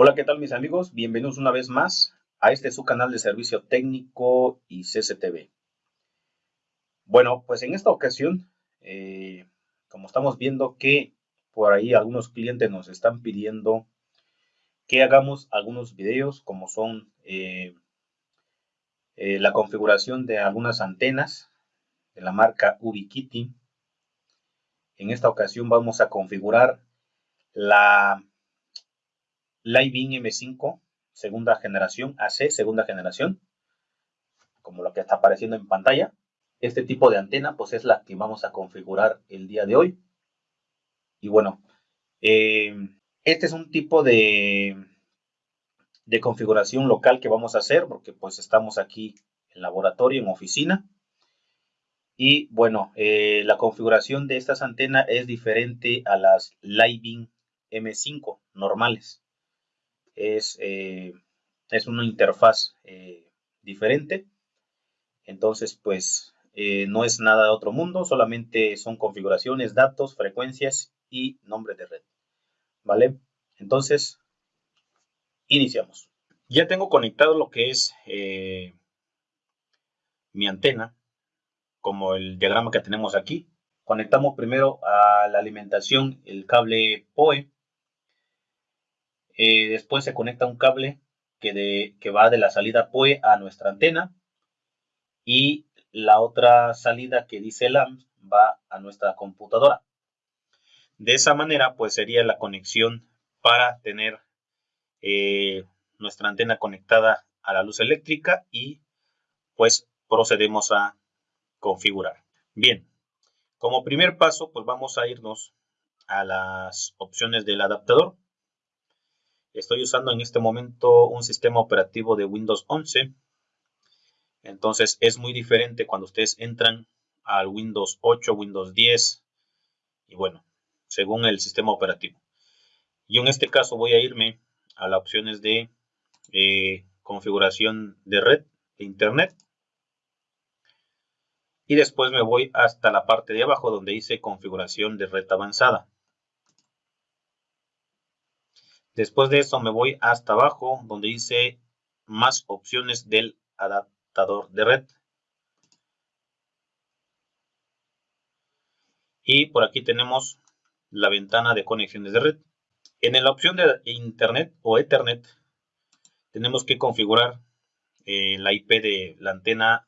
Hola, ¿qué tal mis amigos? Bienvenidos una vez más a este su canal de servicio técnico y CCTV. Bueno, pues en esta ocasión, eh, como estamos viendo que por ahí algunos clientes nos están pidiendo que hagamos algunos videos como son eh, eh, la configuración de algunas antenas de la marca Ubiquiti. En esta ocasión vamos a configurar la Living M5 segunda generación, AC segunda generación, como lo que está apareciendo en pantalla. Este tipo de antena pues es la que vamos a configurar el día de hoy. Y bueno, eh, este es un tipo de, de configuración local que vamos a hacer porque pues estamos aquí en laboratorio, en oficina. Y bueno, eh, la configuración de estas antenas es diferente a las Living M5 normales es, eh, es una interfaz eh, diferente. Entonces, pues eh, no es nada de otro mundo, solamente son configuraciones, datos, frecuencias y nombre de red. ¿Vale? Entonces, iniciamos. Ya tengo conectado lo que es mi antena, como el diagrama que tenemos aquí. Conectamos primero a la alimentación el cable POE eh, después se conecta un cable que, que va de la salida PoE a nuestra antena. Y la otra salida que dice LAMP va a nuestra computadora. De esa manera, pues sería la conexión para tener eh, nuestra antena conectada a la luz eléctrica y pues procedemos a configurar. Bien, como primer paso, pues vamos a irnos a las opciones del adaptador. Estoy usando en este momento un sistema operativo de Windows 11. Entonces es muy diferente cuando ustedes entran al Windows 8, Windows 10 y bueno, según el sistema operativo. Yo en este caso voy a irme a las opciones de eh, configuración de red de internet y después me voy hasta la parte de abajo donde dice configuración de red avanzada. Después de eso me voy hasta abajo donde dice más opciones del adaptador de red. Y por aquí tenemos la ventana de conexiones de red. En la opción de Internet o Ethernet tenemos que configurar eh, la IP de la antena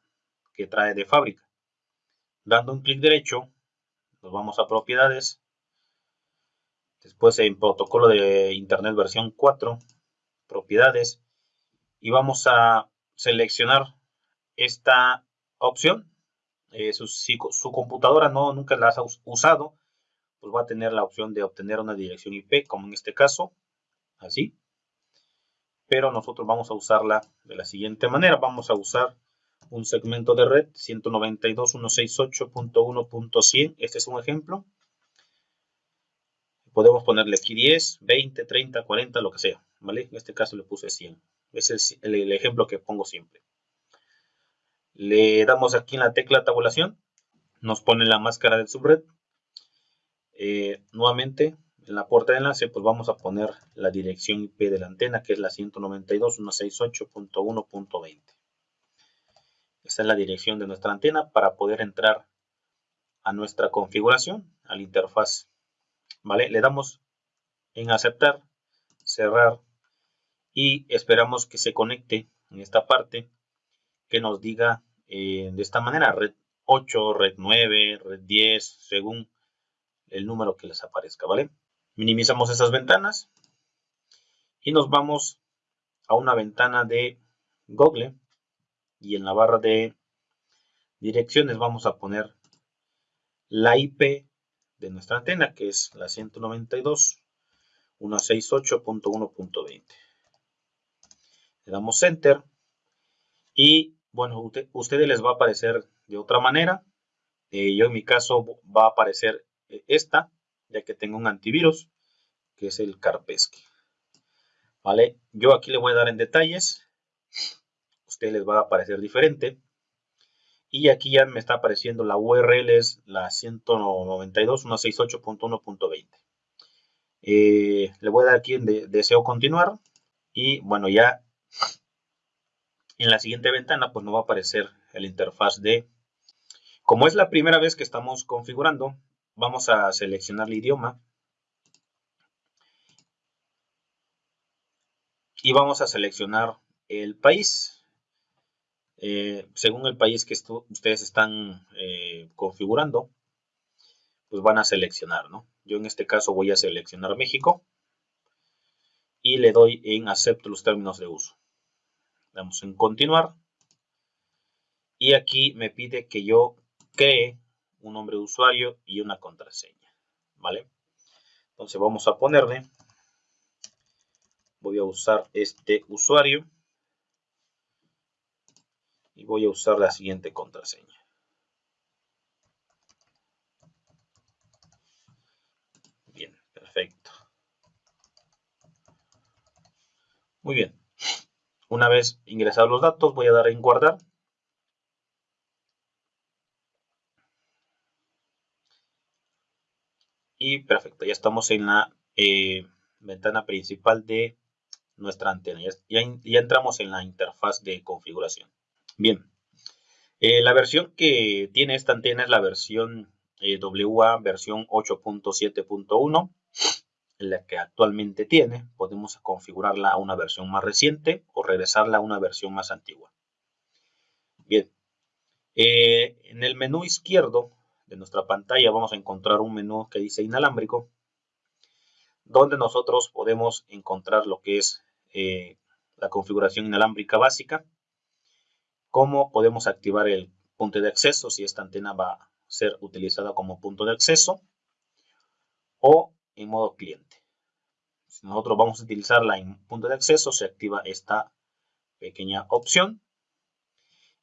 que trae de fábrica. Dando un clic derecho, nos vamos a propiedades Después en protocolo de Internet versión 4, propiedades. Y vamos a seleccionar esta opción. Eh, si su computadora no nunca la ha usado, pues va a tener la opción de obtener una dirección IP, como en este caso, así. Pero nosotros vamos a usarla de la siguiente manera. Vamos a usar un segmento de red 192.168.1.100. Este es un ejemplo podemos ponerle aquí 10, 20, 30, 40, lo que sea, ¿vale? En este caso le puse 100. Ese es el, ejemplo que pongo siempre. Le damos aquí en la tecla tabulación, nos pone la máscara del subred. Eh, nuevamente, en la puerta de enlace, pues vamos a poner la dirección IP de la antena, que es la 192.168.1.20. Esta es la dirección de nuestra antena para poder entrar a nuestra configuración, a la interfaz ¿vale? Le damos en aceptar, cerrar y esperamos que se conecte en esta parte que nos diga eh, de esta manera red 8, red 9, red 10, según el número que les aparezca, ¿vale? Minimizamos esas ventanas y nos vamos a una ventana de Google y en la barra de direcciones vamos a poner la IP de nuestra antena, que es la 192.168.1.20. Le damos Enter y bueno, ustedes les va a aparecer de otra manera. Eh, yo en mi caso va a aparecer eh, esta, ya que tengo un antivirus, que es el Kaspersky. ¿Vale? Yo aquí le voy a dar en detalles. Ustedes les va a aparecer diferente. Y aquí ya me está apareciendo la URL, es la 192.168.1.20. Eh, le voy a dar aquí en deseo continuar. Y bueno, ya en la siguiente ventana pues nos va a aparecer el interfaz de... Como es la primera vez que estamos configurando, vamos a seleccionar el idioma. Y vamos a seleccionar el país. Eh, según el país que ustedes están eh, configurando, pues van a seleccionar, ¿no? Yo en este caso voy a seleccionar México y le doy en acepto los términos de uso. Damos en continuar. Y aquí me pide que yo cree un nombre de usuario y una contraseña. ¿Vale? Entonces vamos a ponerle. Voy a usar este usuario. Y voy a usar la siguiente contraseña. Bien, perfecto. Muy bien. Una vez ingresados los datos, voy a dar en guardar. Y perfecto, ya estamos en la eh, ventana principal de nuestra antena. Ya, entramos en la interfaz de configuración. Bien, eh, la versión que tiene esta antena es la versión eh, WA, versión 8.7.1 la que actualmente tiene, podemos configurarla a una versión más reciente o regresarla a una versión más antigua. Bien, eh, en el menú izquierdo de nuestra pantalla vamos a encontrar un menú que dice inalámbrico, donde nosotros podemos encontrar lo que es eh, la configuración inalámbrica básica, cómo podemos activar el punto de acceso si esta antena va a ser utilizada como punto de acceso, o en modo cliente. Si nosotros vamos a utilizarla en punto de acceso, se activa esta pequeña opción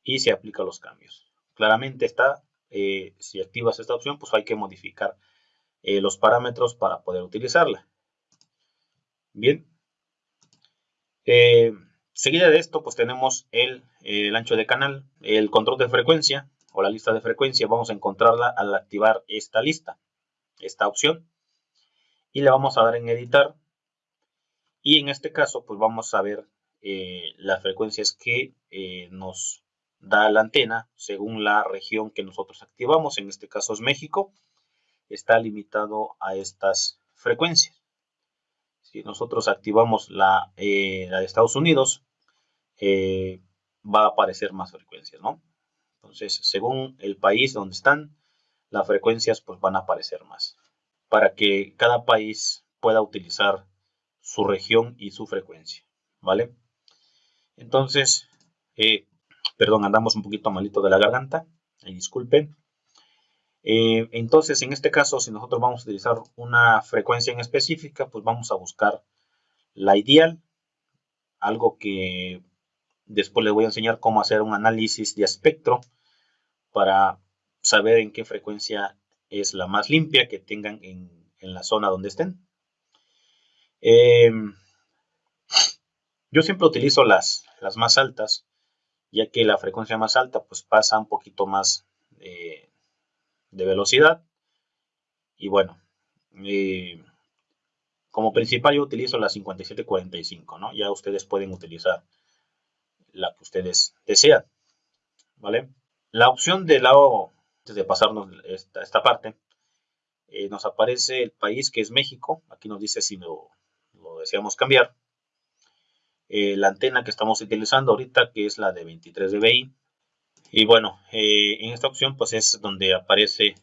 y se aplica los cambios. Claramente está, eh, si activas esta opción, pues hay que modificar eh, los parámetros para poder utilizarla. Bien. Eh, seguida de esto, pues tenemos el, ancho de canal, el control de frecuencia o la lista de frecuencia. Vamos a encontrarla al activar esta lista, esta opción y le vamos a dar en editar. Y en este caso pues vamos a ver eh, las frecuencias que eh, nos da la antena según la región que nosotros activamos. En este caso es México. Está limitado a estas frecuencias. Si nosotros activamos la, eh, la de Estados Unidos va a aparecer más frecuencias ¿no? entonces según el país donde están las frecuencias pues van a aparecer más para que cada país pueda utilizar su región y su frecuencia, ¿vale? Entonces, eh, perdón, andamos un poquito malito de la garganta, disculpen. Eh, entonces, en este caso, si nosotros vamos a utilizar una frecuencia en específica, pues vamos a buscar la ideal, algo que después les voy a enseñar cómo hacer un análisis de espectro para saber en qué frecuencia es la más limpia que tengan en, la zona donde estén. Em, yo siempre utilizo las, las más altas, ya que la frecuencia más alta pues pasa un poquito más de velocidad. Y bueno, eh, como principal yo utilizo la 5745, ¿no? Ya ustedes pueden utilizar la que ustedes desean, ¿vale? La opción del lado de pasarnos esta, parte, eh, nos aparece el país que es México. Aquí nos dice si lo, deseamos cambiar. Eh, la antena que estamos utilizando ahorita, que es la de 23 dBi. Y bueno, eh, en esta opción pues es donde aparece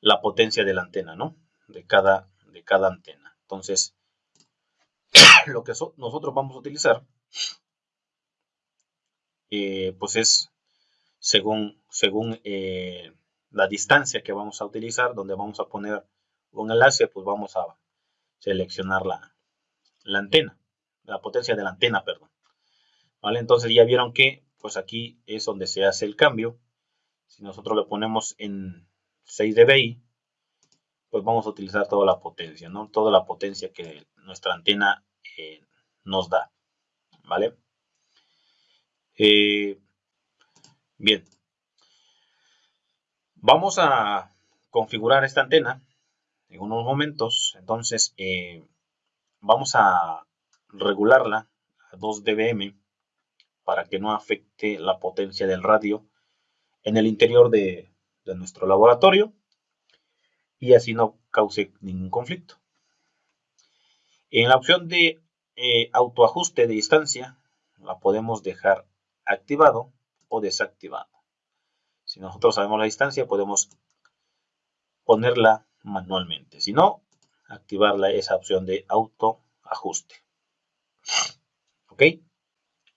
la potencia de la antena, ¿no? De cada, de cada antena. Entonces, lo que nosotros vamos a utilizar, pues es según, según eh, la distancia que vamos a utilizar, donde vamos a poner un enlace, pues vamos a seleccionar la, la antena, la potencia de la antena, perdón. ¿Vale? Entonces ya vieron que pues aquí es donde se hace el cambio. Si nosotros le ponemos en 6 dBi, pues vamos a utilizar toda la potencia, ¿no? Toda la potencia que nuestra antena eh, nos da, ¿vale? Eh, Bien. Vamos a configurar esta antena en unos momentos. Entonces, eh, vamos a regularla a 2 dBm para que no afecte la potencia del radio en el interior de, nuestro laboratorio y así no cause ningún conflicto. En la opción de eh, autoajuste de distancia la podemos dejar activado o desactivado. Si nosotros sabemos la distancia podemos ponerla manualmente. Si no, activarla esa opción de autoajuste. ¿Ok?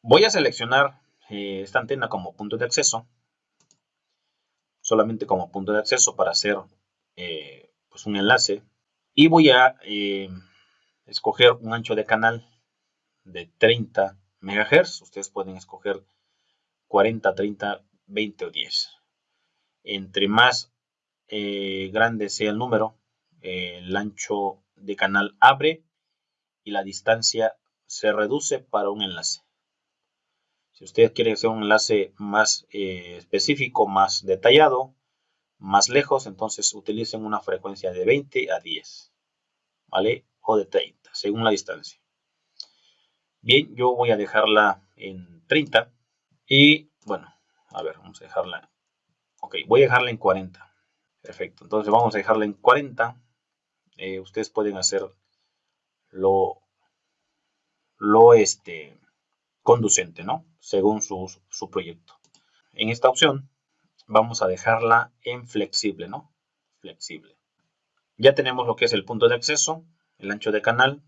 Voy a seleccionar eh, esta antena como punto de acceso. Solamente como punto de acceso para hacer eh, pues un enlace. Y voy a escoger un ancho de canal de 30 MHz. Ustedes pueden escoger 40, 30, 20 o 10. Entre más grande sea el número, el ancho de canal abre y la distancia se reduce para un enlace. Si usted quiere hacer un enlace más eh, específico, más detallado, más lejos, entonces utilicen una frecuencia de 20 a 10, ¿vale? O de 30, según la distancia. Bien, yo voy a dejarla en 30 y, bueno, a ver, vamos a dejarla, ok, voy a dejarla en 40. Perfecto, entonces vamos a dejarla en 40. Eh, ustedes pueden hacer lo, lo este, conducente, ¿no? Según su, su proyecto. En esta opción vamos a dejarla en flexible, ¿no? Flexible. Ya tenemos lo que es el punto de acceso, el ancho de canal,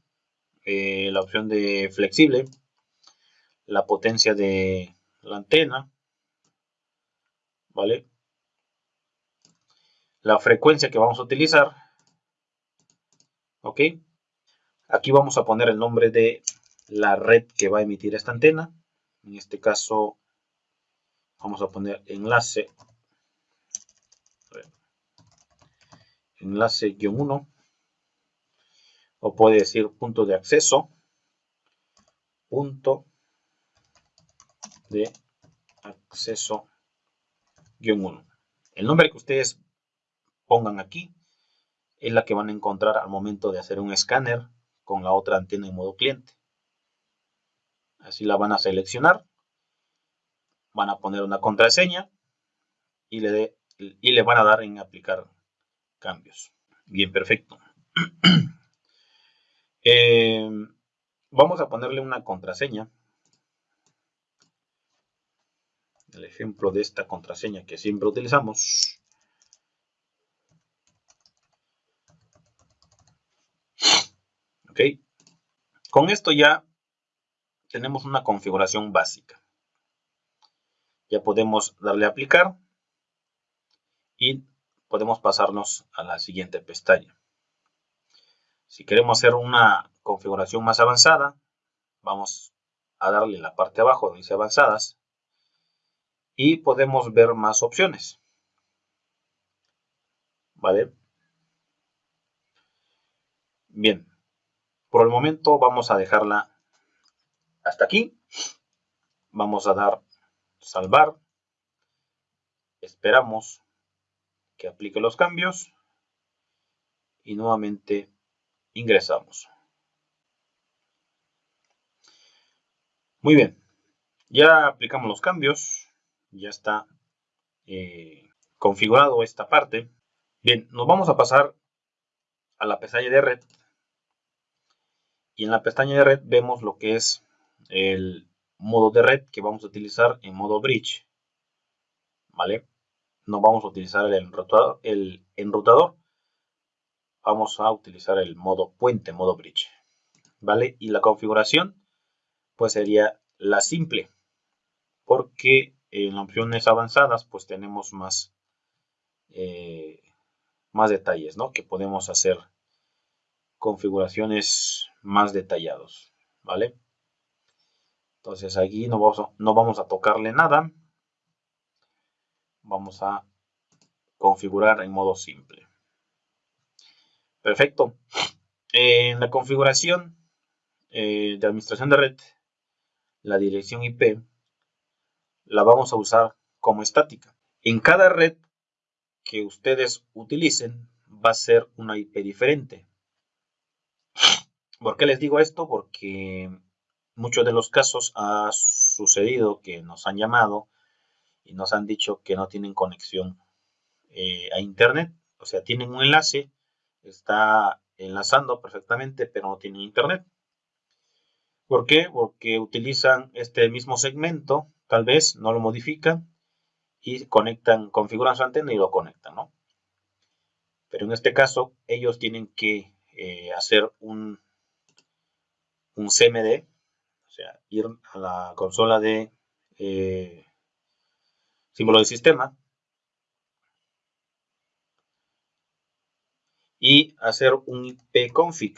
eh, la opción de flexible, la potencia de la antena, ¿vale? La frecuencia que vamos a utilizar, ¿ok? Aquí vamos a poner el nombre de la red que va a emitir esta antena. En este caso vamos a poner enlace enlace guion 1 o puede decir punto de acceso punto de acceso guion 1 el nombre que ustedes pongan aquí es la que van a encontrar al momento de hacer un escáner con la otra antena en modo cliente Así la van a seleccionar. Van a poner una contraseña y le, y le van a dar en aplicar cambios. Bien, perfecto. Eh, vamos a ponerle una contraseña. El ejemplo de esta contraseña que siempre utilizamos. Ok. Con esto ya tenemos una configuración básica. Ya podemos darle a aplicar y podemos pasarnos a la siguiente pestaña. Si queremos hacer una configuración más avanzada, vamos a darle la parte abajo donde dice avanzadas y podemos ver más opciones. ¿Vale? Bien, por el momento vamos a dejarla hasta aquí. Vamos a dar salvar. Esperamos que aplique los cambios. Y nuevamente ingresamos. Muy bien. Ya aplicamos los cambios. Ya está eh, configurado esta parte. Bien, nos vamos a pasar a la pestaña de red. Y en la pestaña de red vemos lo que es el modo de red que vamos a utilizar en modo bridge. ¿Vale? No vamos a utilizar el enrutador, el enrutador. Vamos a utilizar el modo puente, modo bridge. ¿Vale? Y la configuración pues sería la simple. Porque en opciones avanzadas pues tenemos más, eh, más detalles, ¿no? Que podemos hacer configuraciones más detallados, ¿vale? Entonces aquí no vamos, no vamos a tocarle nada. Vamos a configurar en modo simple. Perfecto. En la configuración eh, de administración de red, la dirección IP la vamos a usar como estática. En cada red que ustedes utilicen va a ser una IP diferente. ¿Por qué les digo esto? Porque muchos de los casos ha sucedido que nos han llamado y nos han dicho que no tienen conexión eh, a internet. O sea, tienen un enlace, está enlazando perfectamente, pero no tienen internet. ¿Por qué? Porque utilizan este mismo segmento, tal vez no lo modifican y conectan, configuran su antena y lo conectan, ¿no? Pero en este caso, ellos tienen que eh, hacer un, un CMD, o sea, ir a la consola de eh, símbolo de sistema y hacer un ipconfig,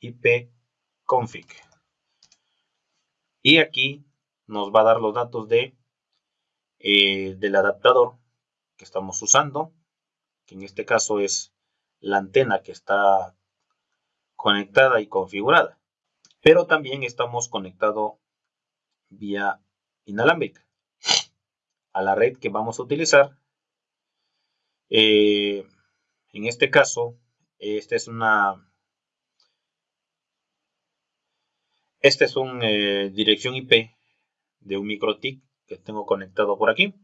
ipconfig. Y aquí nos va a dar los datos de, eh, del adaptador que estamos usando, que en este caso es la antena que está conectada y configurada. Pero también estamos conectados vía inalámbrica a la red que vamos a utilizar. Eh, en este caso, esta es una esta es una eh, dirección IP de un MikroTik que tengo conectado por aquí.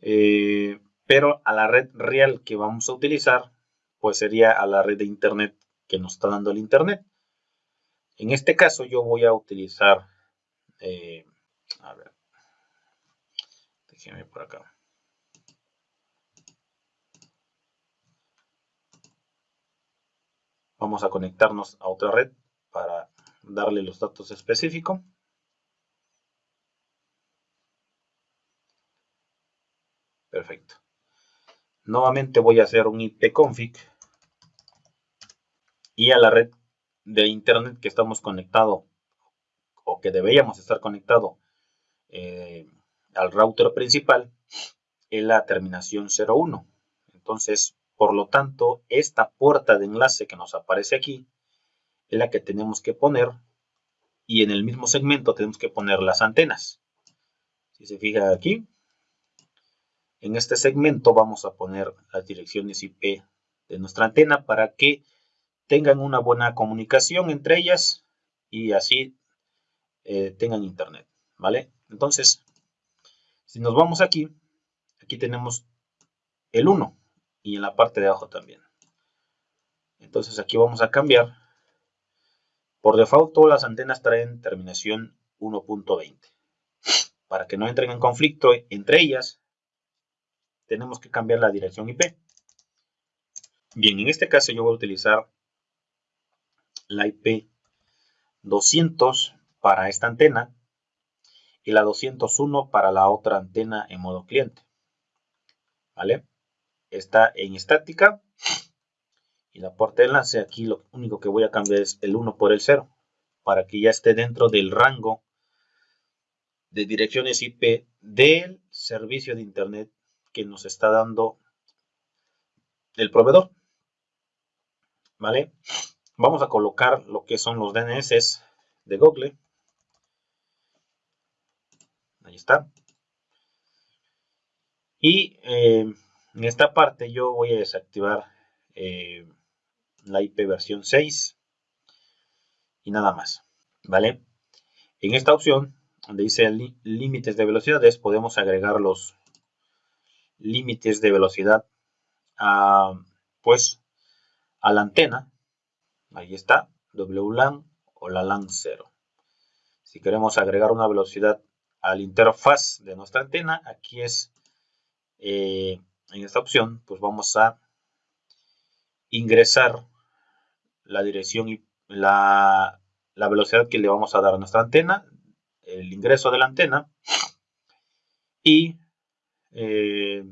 Eh, pero a la red real que vamos a utilizar, pues sería a la red de internet que nos está dando el internet. En este caso yo voy a utilizar, a ver, Déjeme por acá. Vamos a conectarnos a otra red para darle los datos específicos. Perfecto. Nuevamente voy a hacer un ipconfig y a la red de internet que estamos conectado o que deberíamos estar conectado eh, al router principal en la terminación 01. Entonces, por lo tanto, esta puerta de enlace que nos aparece aquí es la que tenemos que poner y en el mismo segmento tenemos que poner las antenas. Si se fija aquí, en este segmento vamos a poner las direcciones IP de nuestra antena para que tengan una buena comunicación entre ellas y así eh, tengan internet, ¿vale? Entonces, si nos vamos aquí, aquí tenemos el 1 y en la parte de abajo también. Entonces aquí vamos a cambiar. Por default todas las antenas traen terminación 1.20. Para que no entren en conflicto entre ellas, tenemos que cambiar la dirección IP. Bien, en este caso yo voy a utilizar la IP 200 para esta antena y la 201 para la otra antena en modo cliente. ¿Vale? Está en estática. Y la puerta de enlace aquí lo único que voy a cambiar es el 1 por el 0. Para que ya esté dentro del rango de direcciones IP del servicio de internet que nos está dando el proveedor. ¿Vale? Vamos a colocar lo que son los DNS de Google. Ahí está. Y eh, en esta parte yo voy a desactivar eh, la IP versión 6 y nada más. ¿Vale? En esta opción, donde dice límites de velocidades, podemos agregar los límites de velocidad a, pues, a la antena. Ahí está, WLAN o la LAN 0. Si queremos agregar una velocidad al interfaz de nuestra antena. Aquí es, eh, en esta opción, pues vamos a ingresar la dirección y la, velocidad que le vamos a dar a nuestra antena, el ingreso de la antena y eh,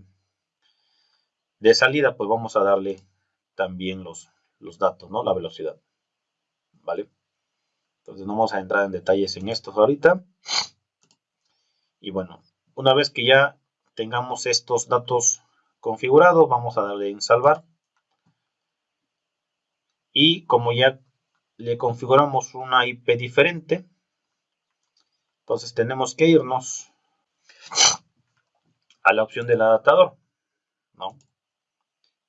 de salida pues vamos a darle también los, los datos, ¿no? La velocidad, ¿vale? Entonces no vamos a entrar en detalles en estos ahorita. Y bueno, una vez que ya tengamos estos datos configurados, vamos a darle en salvar. Y como ya le configuramos una IP diferente, entonces tenemos que irnos a la opción del adaptador, ¿no?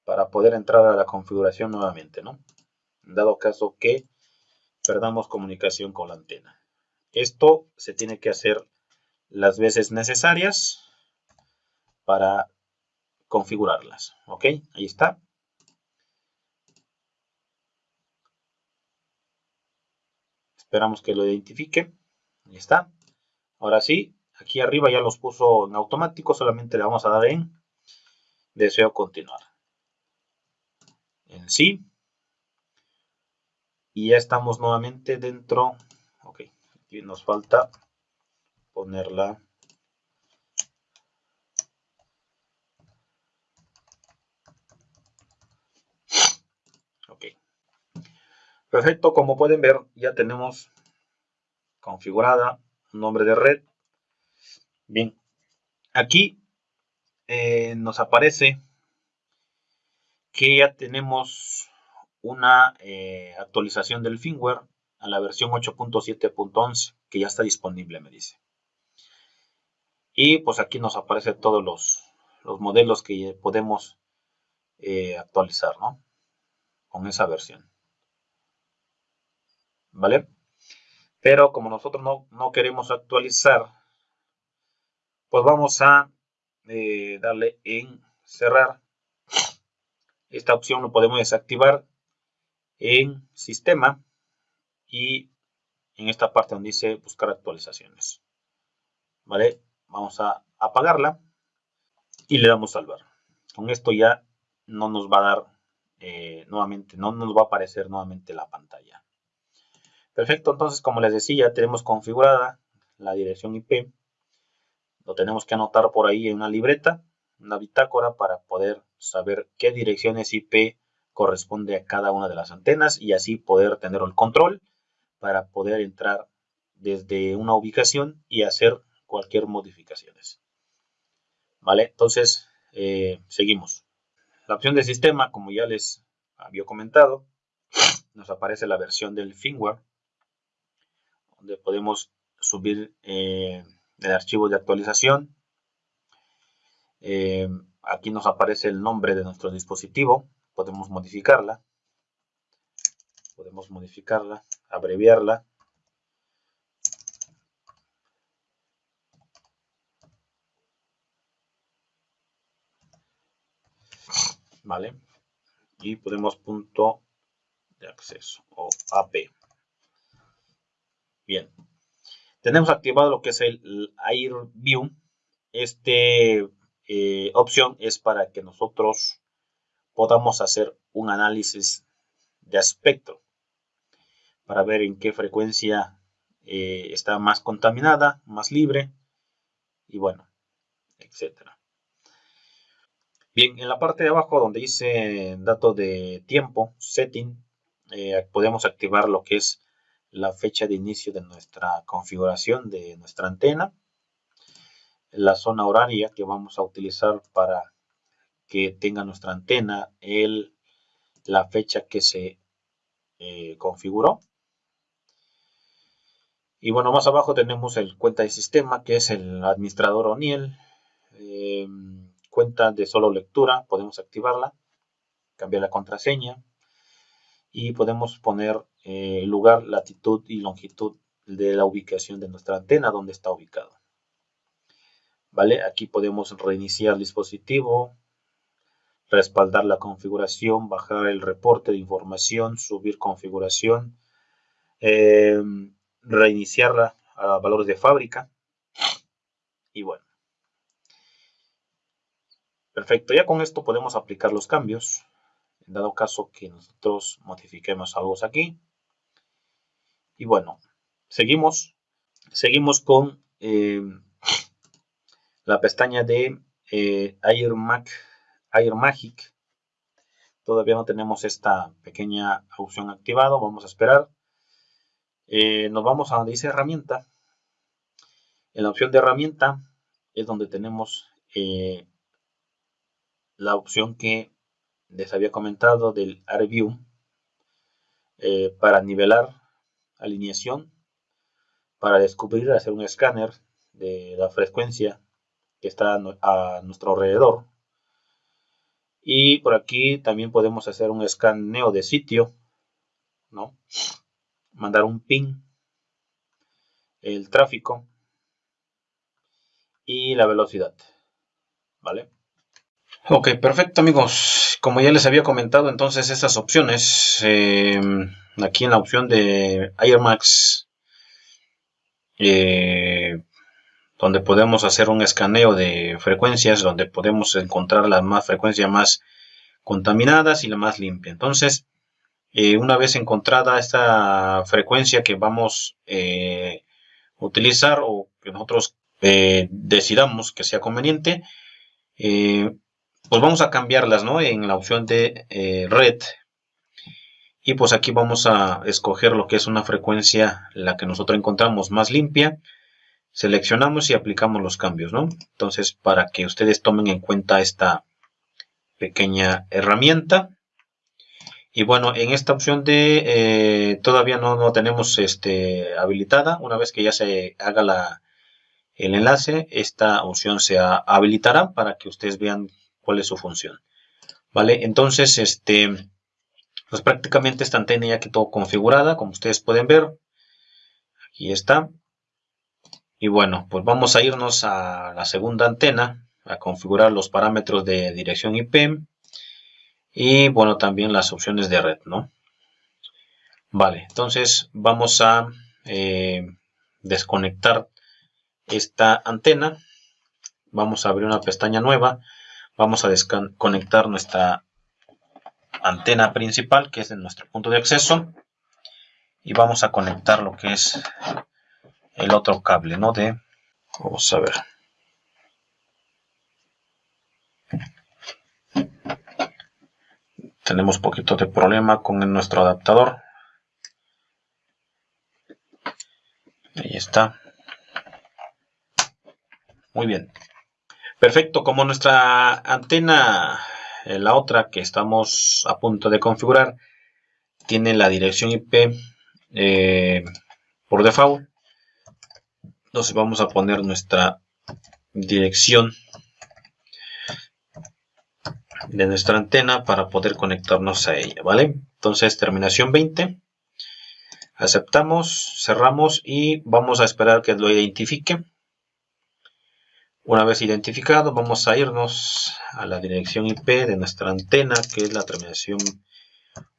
Para poder entrar a la configuración nuevamente, ¿no? dado caso que perdamos comunicación con la antena. Esto se tiene que hacer las veces necesarias para configurarlas. Ok, ahí está. Esperamos que lo identifique. Ahí está. Ahora sí, aquí arriba ya los puso en automático. Solamente le vamos a dar en deseo continuar. En sí. Y ya estamos nuevamente dentro. Ok, aquí nos falta ponerla. Ok. Perfecto, como pueden ver, ya tenemos configurada un nombre de red. Bien, aquí eh, nos aparece que ya tenemos una eh, actualización del firmware a la versión 8.7.11 que ya está disponible, me dice. Y pues aquí nos aparecen todos los, modelos que podemos eh, actualizar, ¿no? Con esa versión. ¿Vale? Pero como nosotros no, queremos actualizar, pues vamos a eh, darle en cerrar. Esta opción lo podemos desactivar en sistema y en esta parte donde dice buscar actualizaciones. ¿Vale? Vamos a apagarla y le damos salvar. Con esto ya no nos va a dar eh, nuevamente, no nos va a aparecer nuevamente la pantalla. Perfecto, entonces como les decía, ya tenemos configurada la dirección IP. Lo tenemos que anotar por ahí en una libreta, una bitácora para poder saber qué direcciones IP corresponde a cada una de las antenas y así poder tener el control para poder entrar desde una ubicación y hacer cualquier modificaciones. Vale, entonces eh, seguimos. La opción de sistema, como ya les había comentado, nos aparece la versión del firmware, donde podemos subir eh, el archivo de actualización. Eh, aquí nos aparece el nombre de nuestro dispositivo, podemos modificarla, podemos modificarla, abreviarla. ¿Vale? Y podemos punto de acceso o AP. Bien. Tenemos activado lo que es el Air View. Este eh, opción es para que nosotros podamos hacer un análisis de aspecto para ver en qué frecuencia eh, está más contaminada, más libre y bueno, etcétera. Bien, en la parte de abajo donde dice dato de tiempo, setting, eh, podemos activar lo que es la fecha de inicio de nuestra configuración de nuestra antena, la zona horaria que vamos a utilizar para que tenga nuestra antena, el, la fecha que se eh, configuró. Y bueno, más abajo tenemos el cuenta de sistema, que es el administrador ONIEL. Eh, cuenta de solo lectura, podemos activarla, cambiar la contraseña y podemos poner eh, lugar, latitud y longitud de la ubicación de nuestra antena, donde está ubicado. ¿Vale? Aquí podemos reiniciar el dispositivo, respaldar la configuración, bajar el reporte de información, subir configuración, eh, reiniciarla a valores de fábrica. Y bueno. Perfecto, ya con esto podemos aplicar los cambios. En dado caso que nosotros modifiquemos algo aquí. Y bueno, seguimos. Seguimos con eh, la pestaña de eh, Air Mac Air Magic. Todavía no tenemos esta pequeña opción activada. Vamos a esperar. Eh, nos vamos a donde dice herramienta. En la opción de herramienta es donde tenemos la opción que les había comentado del AirView eh, para nivelar alineación, para descubrir, hacer un escáner de la frecuencia que está a nuestro alrededor y por aquí también podemos hacer un escaneo de sitio ¿no? Mandar un ping, el tráfico y la velocidad, ¿vale? Ok, perfecto amigos. Como ya les había comentado, entonces estas opciones, em, aquí en la opción de AirMax, eh, donde podemos hacer un escaneo de frecuencias, donde podemos encontrar las más frecuencias más contaminadas y la más limpia. Entonces, eh, una vez encontrada esta frecuencia que vamos a eh, utilizar o que nosotros eh, decidamos que sea conveniente, pues vamos a cambiarlas ¿no? en la opción de red. Y pues aquí vamos a escoger lo que es una frecuencia, la que nosotros encontramos más limpia. Seleccionamos y aplicamos los cambios, ¿no? Entonces, para que ustedes tomen en cuenta esta pequeña herramienta. Y bueno, en esta opción de eh, todavía no, no, tenemos este, habilitada. Una vez que ya se haga la, el enlace, esta opción se habilitará para que ustedes vean cuál es su función. Vale, entonces, este, pues prácticamente esta antena ya quedó configurada, como ustedes pueden ver. Aquí está. Y bueno, pues vamos a irnos a la segunda antena, a configurar los parámetros de dirección IP y bueno también las opciones de red no vale entonces vamos a eh, desconectar esta antena vamos a abrir una pestaña nueva vamos a desconectar nuestra antena principal que es en nuestro punto de acceso y vamos a conectar lo que es el otro cable no de vamos a ver. Tenemos poquito de problema con nuestro adaptador. Ahí está. Muy bien perfecto como nuestra antena eh, la otra que estamos a punto de configurar tiene la dirección IP eh, por default entonces vamos a poner nuestra dirección de nuestra antena para poder conectarnos a ella, ¿vale? Entonces, terminación 20. Aceptamos, cerramos y vamos a esperar que lo identifique. Una vez identificado, vamos a irnos a la dirección IP de nuestra antena, que es la terminación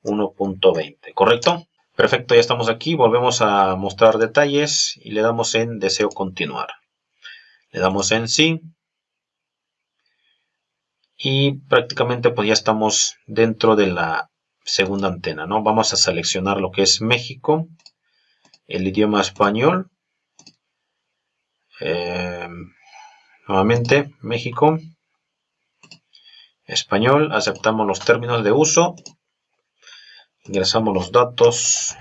1.20, ¿correcto? Perfecto, ya estamos aquí. Volvemos a mostrar detalles y le damos en deseo continuar. Le damos en sí y prácticamente pues ya estamos dentro de la segunda antena no vamos a seleccionar lo que es México el idioma español eh, nuevamente México español aceptamos los términos de uso ingresamos los datos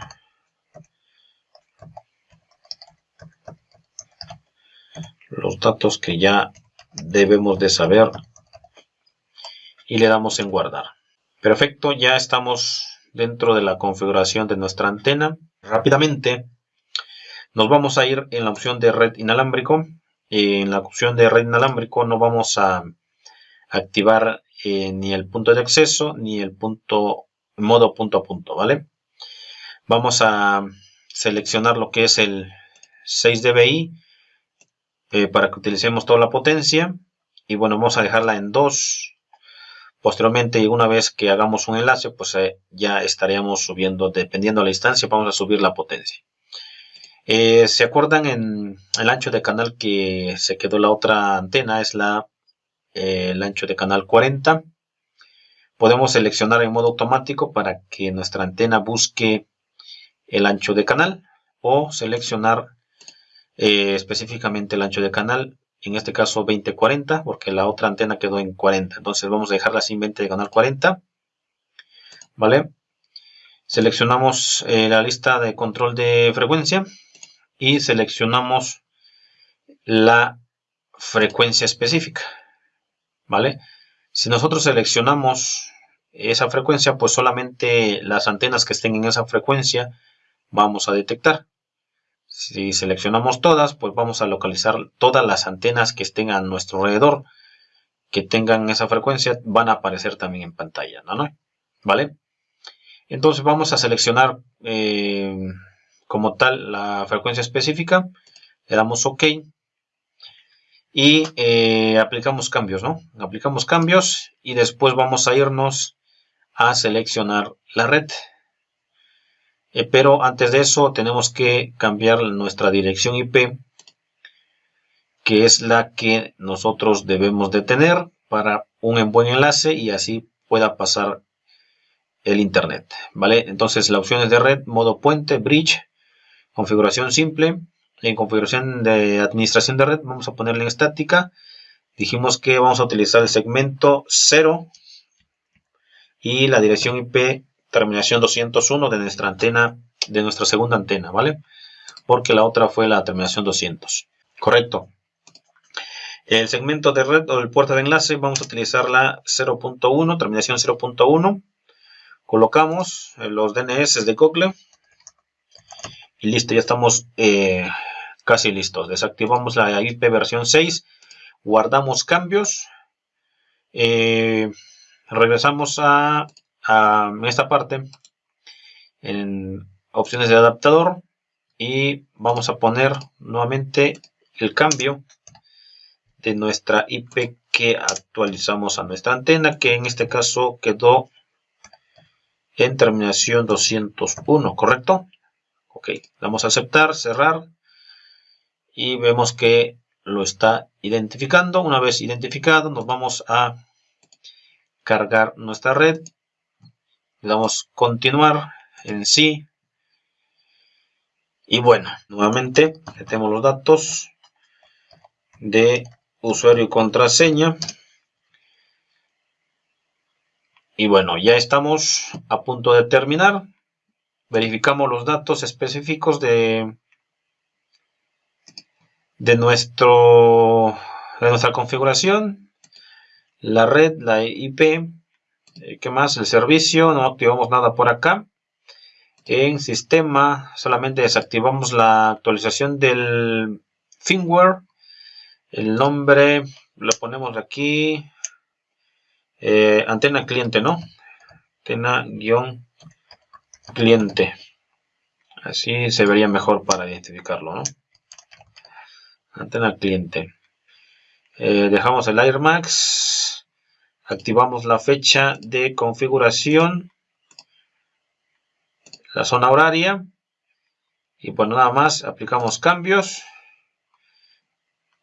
los datos que ya debemos de saber y le damos en guardar. Perfecto, ya estamos dentro de la configuración de nuestra antena. Rápidamente nos vamos a ir en la opción de red inalámbrico. En la opción de red inalámbrico no vamos a activar eh, ni el punto de acceso ni el punto modo punto a punto, ¿vale? Vamos a seleccionar lo que es el 6 dBi eh, para que utilicemos toda la potencia y bueno, vamos a dejarla en 2 Posteriormente, una vez que hagamos un enlace, pues eh, ya estaríamos subiendo, dependiendo de la instancia, vamos a subir la potencia. Eh, ¿Se acuerdan en el ancho de canal que se quedó la otra antena? Es la, eh, el ancho de canal 40. Podemos seleccionar en modo automático para que nuestra antena busque el ancho de canal o seleccionar específicamente el ancho de canal en este caso 2040, porque la otra antena quedó en 40. Entonces vamos a dejarla sin 20 de canal 40. ¿Vale? Seleccionamos eh, la lista de control de frecuencia y seleccionamos la frecuencia específica. ¿Vale? Si nosotros seleccionamos esa frecuencia, pues solamente las antenas que estén en esa frecuencia vamos a detectar. Si seleccionamos todas, pues vamos a localizar todas las antenas que estén a nuestro alrededor, que tengan esa frecuencia, van a aparecer también en pantalla, ¿no? ¿Vale? Entonces vamos a seleccionar eh, como tal la frecuencia específica, le damos OK y eh, aplicamos cambios, ¿no? Aplicamos cambios y después vamos a irnos a seleccionar la red. Eh, pero antes de eso tenemos que cambiar nuestra dirección IP, que es la que nosotros debemos de tener para un buen enlace y así pueda pasar el internet, ¿vale? Entonces la opción es de red, modo puente, bridge, configuración simple. En configuración de administración de red vamos a ponerle en estática. Dijimos que vamos a utilizar el segmento 0 y la dirección IP terminación 201 de nuestra antena, de nuestra segunda antena, ¿vale? Porque la otra fue la terminación 200. Correcto. El segmento de red o el puerta de enlace vamos a utilizar la 0.1, terminación 0.1. Colocamos los DNS de Google. Listo, ya estamos eh, casi listos. Desactivamos la IP versión 6. Guardamos cambios. Eh, regresamos a, esta parte en opciones de adaptador y vamos a poner nuevamente el cambio de nuestra IP que actualizamos a nuestra antena que en este caso quedó en terminación 201 correcto ok damos a aceptar cerrar y vemos que lo está identificando una vez identificado nos vamos a cargar nuestra red. Le damos continuar en sí. Y bueno, nuevamente metemos los datos de usuario y contraseña. Y bueno, ya estamos a punto de terminar. Verificamos los datos específicos de, de, nuestro, de nuestra configuración la red, la IP, eh, ¿qué más? El servicio, no activamos nada por acá. En sistema solamente desactivamos la actualización del firmware. El nombre lo ponemos aquí. Eh, antena cliente, ¿no? Antena guion cliente. Así se vería mejor para identificarlo, ¿no? Antena cliente. Eh, dejamos el Air Max activamos la fecha de configuración, la zona horaria y bueno nada más aplicamos cambios.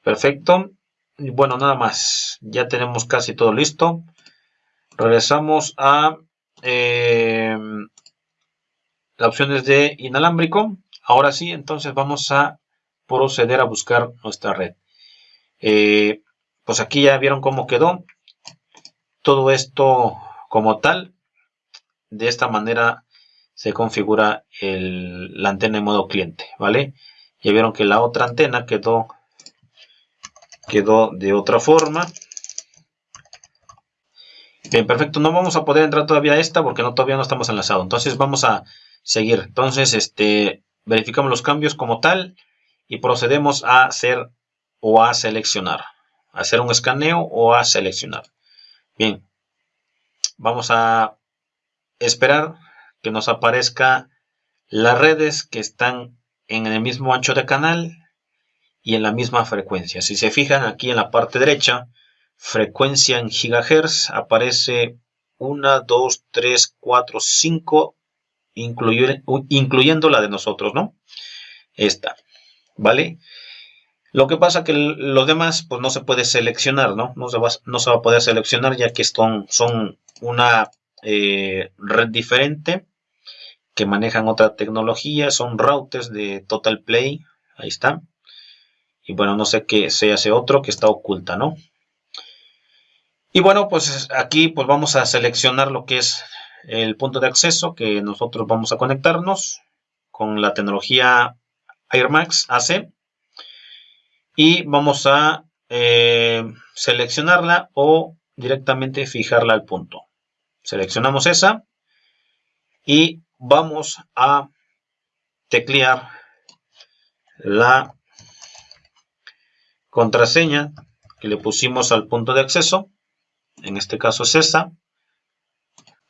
Perfecto. Y bueno nada más, ya tenemos casi todo listo. Regresamos a eh, las opciones de inalámbrico. Ahora sí, entonces vamos a proceder a buscar nuestra red. Eh, pues aquí ya vieron cómo quedó todo esto como tal. De esta manera se configura la antena en modo cliente, ¿vale? Ya vieron que la otra antena quedó, quedó de otra forma. Bien, perfecto. No vamos a poder entrar todavía a esta porque no, todavía no estamos enlazados. Entonces vamos a seguir. Entonces, este, verificamos los cambios como tal y procedemos a hacer o a seleccionar. hacer un escaneo o a seleccionar. Bien, vamos a esperar que nos aparezca las redes que están en el mismo ancho de canal y en la misma frecuencia. Si se fijan aquí en la parte derecha, frecuencia en gigahertz, aparece 1, 2, 3, 4, 5, incluyendo la de nosotros, ¿no? Esta, ¿vale? Lo que pasa que los demás pues no se puede seleccionar, ¿no? No se va, no se va a poder seleccionar ya que son, son una eh, red diferente que manejan otra tecnología, son routers de Total Play, ahí está. Y bueno, no sé qué sea ese otro que está oculta, ¿no? Y bueno, pues aquí pues vamos a seleccionar lo que es el punto de acceso que nosotros vamos a conectarnos con la tecnología AirMax AC y vamos a eh, seleccionarla o directamente fijarla al punto. Seleccionamos esa y vamos a teclear la contraseña que le pusimos al punto de acceso. En este caso es esa.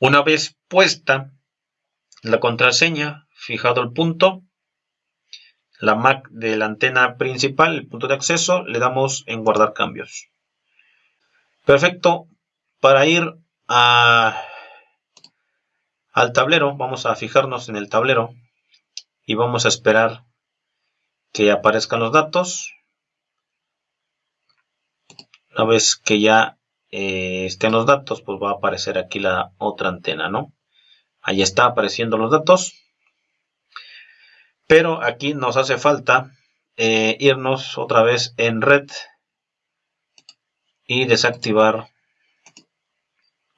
Una vez puesta la contraseña, fijado el punto, la MAC de la antena principal, el punto de acceso, le damos en guardar cambios. Perfecto. Para ir a, al tablero, vamos a fijarnos en el tablero y vamos a esperar que aparezcan los datos. Una vez que ya eh, estén los datos, pues va a aparecer aquí la otra antena, ¿no? Ahí está apareciendo los datos. Pero aquí nos hace falta eh, irnos otra vez en red y desactivar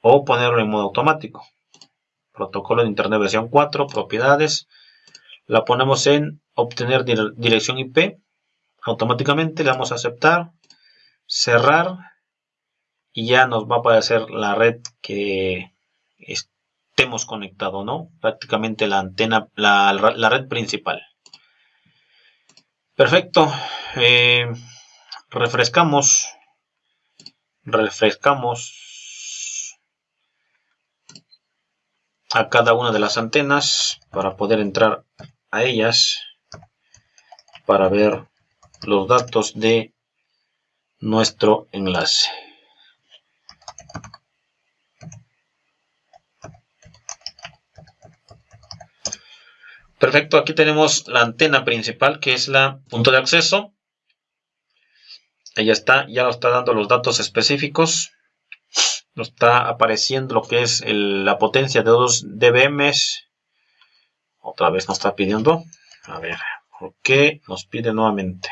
o ponerlo en modo automático. Protocolo de Internet versión 4, propiedades. La ponemos en obtener dirección IP. Automáticamente le damos a aceptar, cerrar y ya nos va a aparecer la red que estemos conectado, ¿no? Prácticamente la antena, la, red principal. Perfecto. Eh, refrescamos. Refrescamos a cada una de las antenas para poder entrar a ellas para ver los datos de nuestro enlace. Perfecto, aquí tenemos la antena principal que es la punto de acceso. Ahí está, ya nos está dando los datos específicos. Nos está apareciendo lo que es la potencia de 2 dBm. Otra vez nos está pidiendo. A ver, ¿por qué nos pide nuevamente?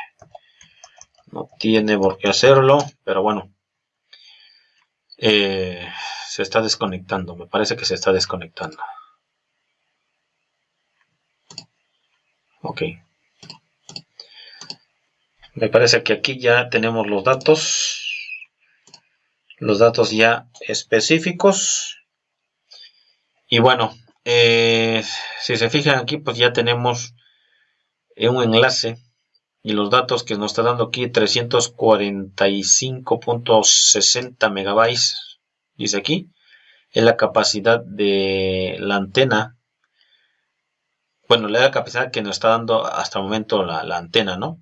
No tiene por qué hacerlo, pero bueno. Eh, se está desconectando, me parece que se está desconectando. Ok. Me parece que aquí ya tenemos los datos. Los datos ya específicos. Y bueno, eh, si se fijan aquí, pues ya tenemos un enlace y los datos que nos está dando aquí 345.60 megabytes dice aquí es la capacidad de la antena bueno, la capacidad que nos está dando hasta el momento la, antena, ¿no?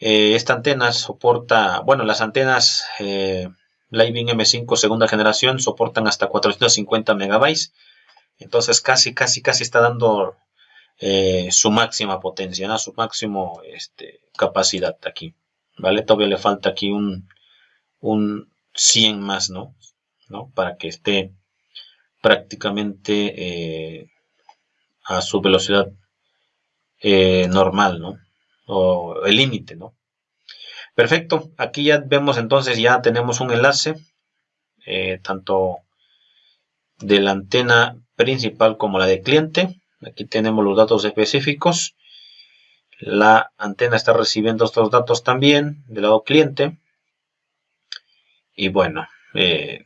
Eh, esta antena soporta, bueno, las antenas eh, Living M5 segunda generación soportan hasta 450 megabytes. Entonces casi, casi, casi está dando eh, su máxima potencia, ¿no? su máximo este, capacidad aquí. ¿Vale? Todavía le falta aquí un, un 100 más, ¿no? ¿no? Para que esté prácticamente eh, a su velocidad eh, normal, ¿no? O el límite, ¿no? Perfecto, aquí ya vemos entonces, ya tenemos un enlace, eh, tanto de la antena principal como la de cliente. Aquí tenemos los datos específicos. La antena está recibiendo estos datos también del lado cliente. Y bueno, eh,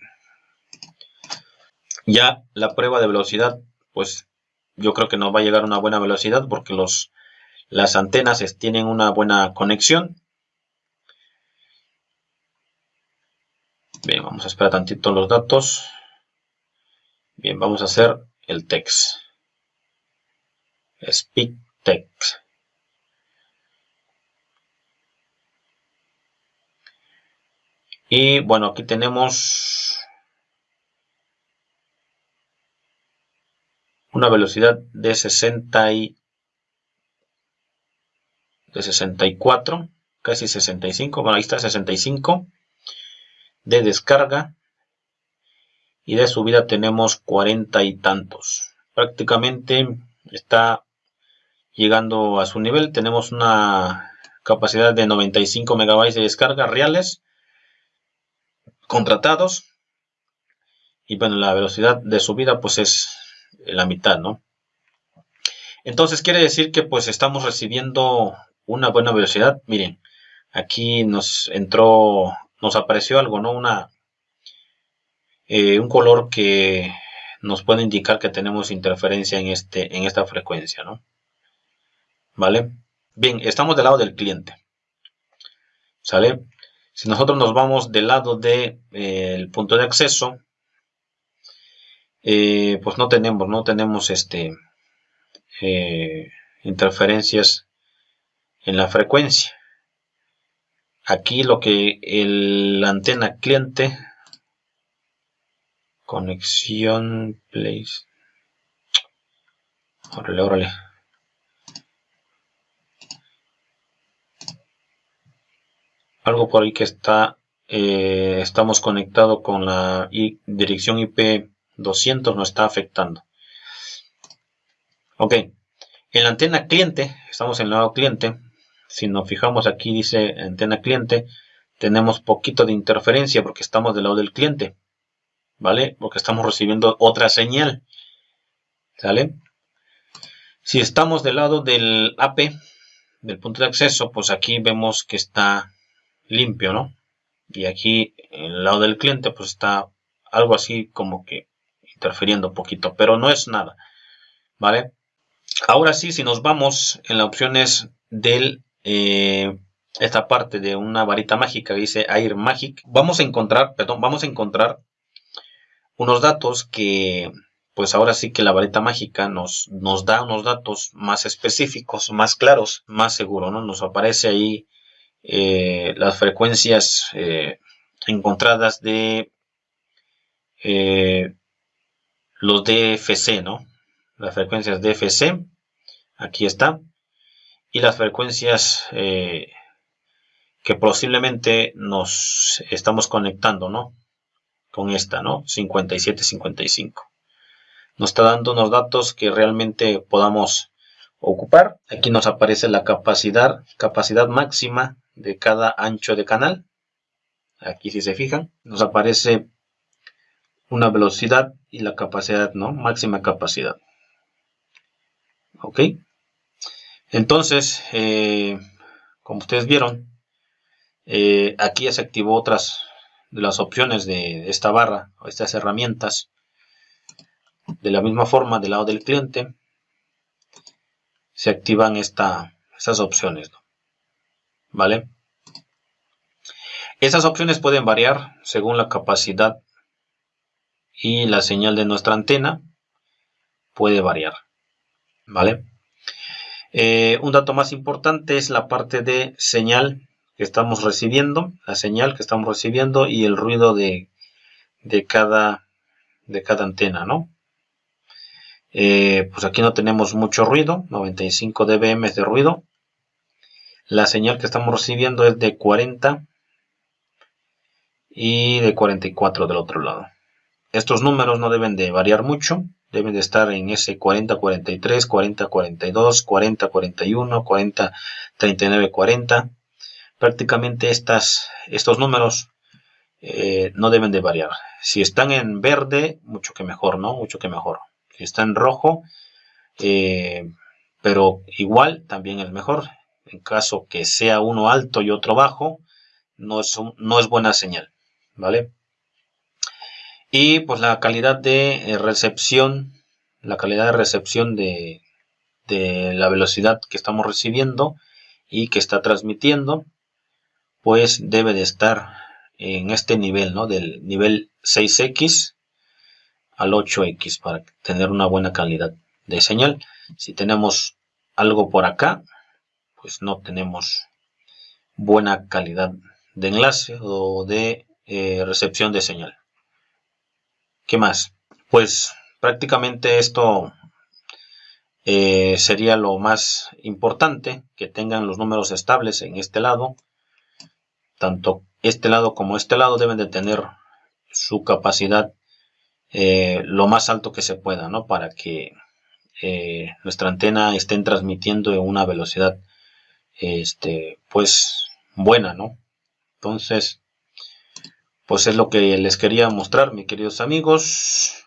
ya la prueba de velocidad, pues yo creo que nos va a llegar una buena velocidad porque los, las antenas tienen una buena conexión. Bien, vamos a esperar tantito los datos. Bien, vamos a hacer el text. Speak text. Y bueno, aquí tenemos una velocidad de 60 y de 64, casi 65, bueno ahí está 65 de descarga y de subida tenemos 40 y tantos. Prácticamente está llegando a su nivel. Tenemos una capacidad de 95 megabytes de descarga reales contratados. Y bueno, la velocidad de subida pues es la mitad, ¿no? Entonces quiere decir que pues estamos recibiendo una buena velocidad. Miren, aquí nos entró, nos apareció algo, ¿no? Una, eh, un color que nos puede indicar que tenemos interferencia en, este, en esta frecuencia, ¿no? ¿Vale? Bien, estamos del lado del cliente. ¿Sale? Si nosotros nos vamos del lado del de, eh, punto de acceso, eh, pues no tenemos, no tenemos este, eh, interferencias en la frecuencia. Aquí lo que el antena cliente conexión place órale órale algo por ahí que está eh, estamos conectado con la dirección IP 200 nos está afectando ok en la antena cliente estamos en el lado cliente si nos fijamos aquí dice antena cliente tenemos poquito de interferencia porque estamos del lado del cliente vale porque estamos recibiendo otra señal ¿sale? si estamos del lado del AP del punto de acceso pues aquí vemos que está limpio, ¿no? Y aquí, en el lado del cliente, pues está algo así como que interfiriendo un poquito, pero no es nada, ¿vale? Ahora sí, si nos vamos en las opciones del eh, esta parte de una varita mágica dice Air Magic, vamos a encontrar, perdón, vamos a encontrar unos datos que, pues ahora sí que la varita mágica nos, nos da unos datos más específicos, más claros, más seguros, ¿no? Nos aparece ahí eh, las frecuencias eh, encontradas de eh, los DFC, ¿no? Las frecuencias DFC, aquí está, y las frecuencias que posiblemente nos estamos conectando, ¿no? Con esta, ¿no? 5755. Nos está dando unos datos que realmente podamos ocupar. Aquí nos aparece la capacidad, capacidad máxima de cada ancho de canal. Aquí si se fijan, nos aparece una velocidad y la capacidad, ¿no? Máxima capacidad. Ok. Entonces, eh, como ustedes vieron, eh, aquí ya se activó otras de las opciones de esta barra, o estas herramientas. De la misma forma, del lado del cliente, se activan esta, estas opciones. ¿vale? Esas opciones pueden variar según la capacidad y la señal de nuestra antena puede variar, ¿vale? Eh, un dato más importante es la parte de señal que estamos recibiendo, la señal que estamos recibiendo y el ruido de, de, cada, de cada antena, ¿no? Eh, pues aquí no tenemos mucho ruido, 95 dBm de ruido, la señal que estamos recibiendo es de 40 y de 44 del otro llado. Estos números no deben de variar mucho, deben de estar en ese 40, 43, 40, 42, 40, 41, 40, 39, 40. Prácticamente estas, estos números eh, no deben de variar. Si están en verde, mucho que mejor, ¿no? Mucho que mejor. Si está en rojo, eh, pero igual también es mejor en caso que sea uno alto y otro bajo, no es, no es buena señal, ¿vale? Y pues la calidad de eh, recepción, la calidad de recepción de, de la velocidad que estamos recibiendo y que está transmitiendo, pues debe de estar en este nivel, ¿no? Del nivel 6X al 8X para tener una buena calidad de señal. Si tenemos algo por acá, pues no tenemos buena calidad de enlace o de eh, recepción de señal. ¿Qué más? Pues prácticamente esto eh, sería lo más importante, que tengan los números estables en este lado. Tanto este lado como este lado deben de tener su capacidad eh, lo más alto que se pueda, ¿no? Para que nuestra antena esté transmitiendo en una velocidad este, pues buena, ¿no? Entonces, pues es lo que les quería mostrar, mis queridos amigos.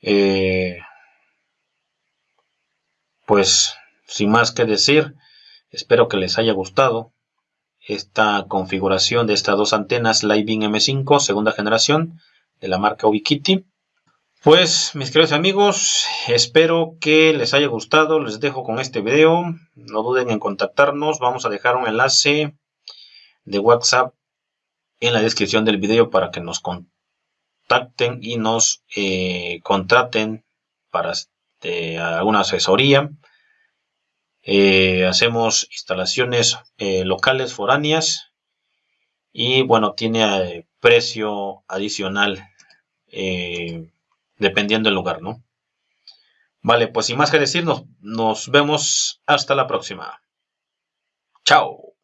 Eh, pues, sin más que decir, espero que les haya gustado esta configuración de estas dos antenas Living M5 segunda generación de la marca Ubiquiti. Pues mis queridos amigos, espero que les haya gustado, les dejo con este video, no duden en contactarnos, vamos a dejar un enlace de WhatsApp en la descripción del video para que nos contacten y nos eh, contraten para de alguna asesoría. Eh, hacemos instalaciones eh, locales foráneas y bueno, tiene precio adicional dependiendo del lugar, ¿no? Vale, pues sin más que decir, nos, nos vemos hasta la próxima. Chao.